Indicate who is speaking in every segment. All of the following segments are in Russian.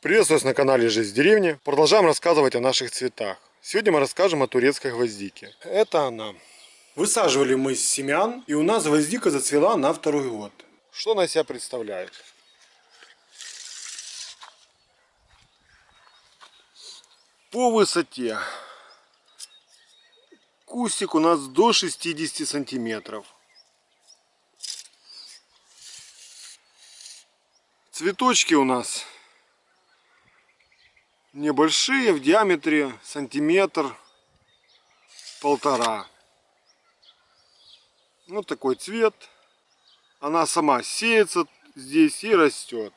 Speaker 1: Приветствую вас на канале Жизнь в деревне. Продолжаем рассказывать о наших цветах. Сегодня мы расскажем о турецкой гвоздике. Это она. Высаживали мы с семян, и у нас гвоздика зацвела на второй год. Что она из себя представляет? По высоте кустик у нас до 60 сантиметров. Цветочки у нас небольшие, в диаметре сантиметр полтора. Вот такой цвет. Она сама сеется здесь и растет.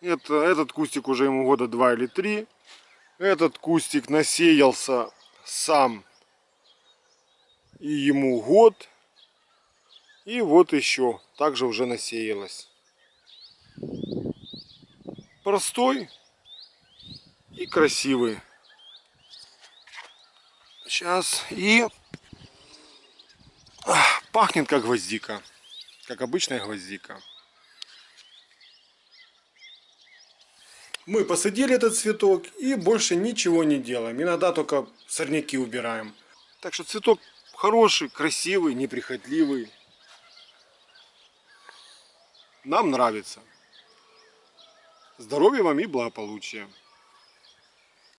Speaker 1: Это, этот кустик уже ему года два или три. Этот кустик насеялся сам и ему год. И вот еще также уже насеялась. Простой и красивый. Сейчас и пахнет как гвоздика, как обычная гвоздика. Мы посадили этот цветок и больше ничего не делаем. Иногда только сорняки убираем. Так что цветок хороший, красивый, неприхотливый. Нам нравится. Здоровья вам и благополучия.